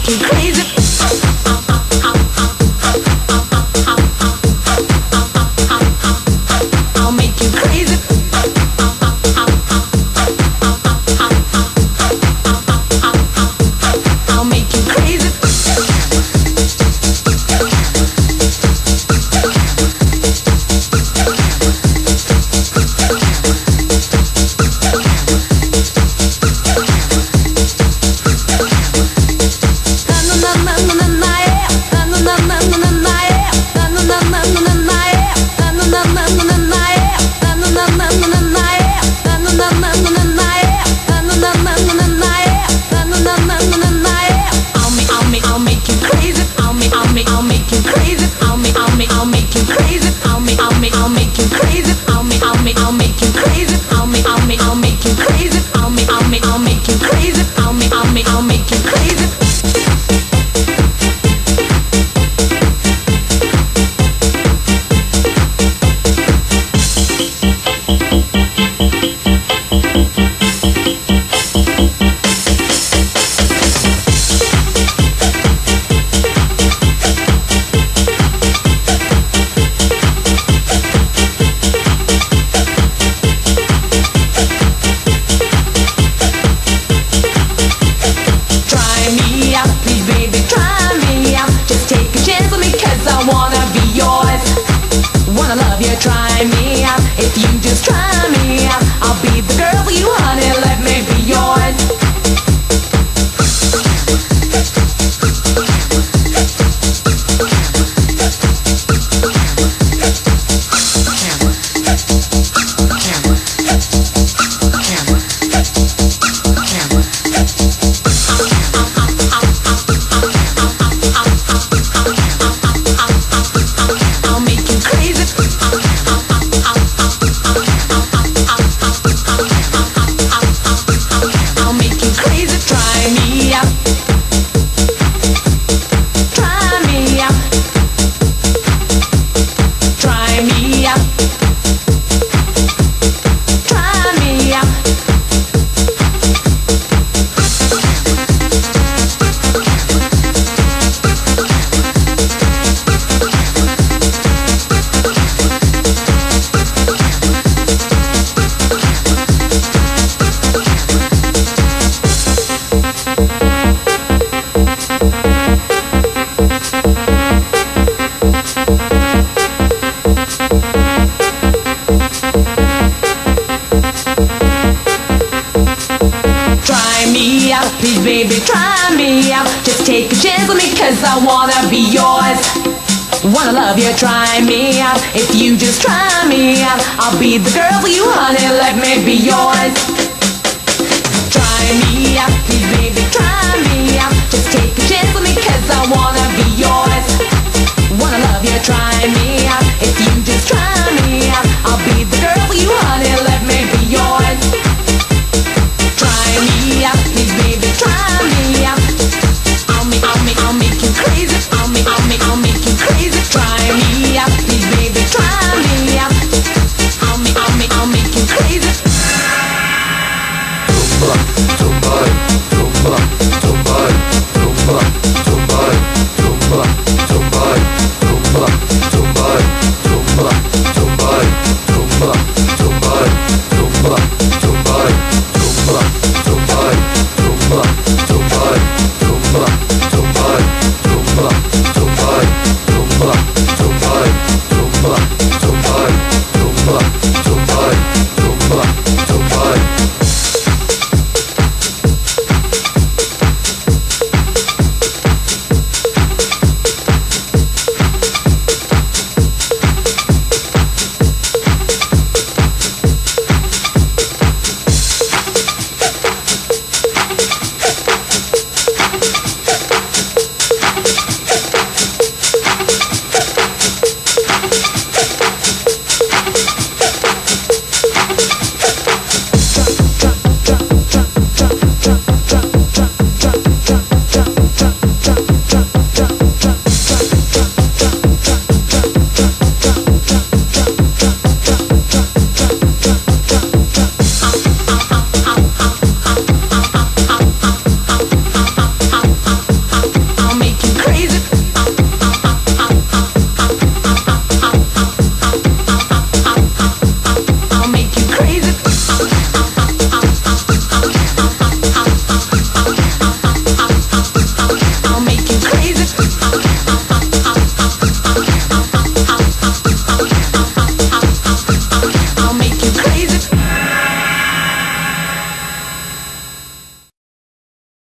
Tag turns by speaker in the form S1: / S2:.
S1: Crazy. I'll make you crazy. Me Cause I wanna be yours. Wanna love you, try me out. If you just try me out I'll be the girl for you, honey Let me be yours. Try me out, please baby, try me out. Just take a chance with me cause I wanna be yours. Wanna love you, try me out. If you just try me out I'll be the girl for you, honey Let me be yours. Try me out, please baby, try me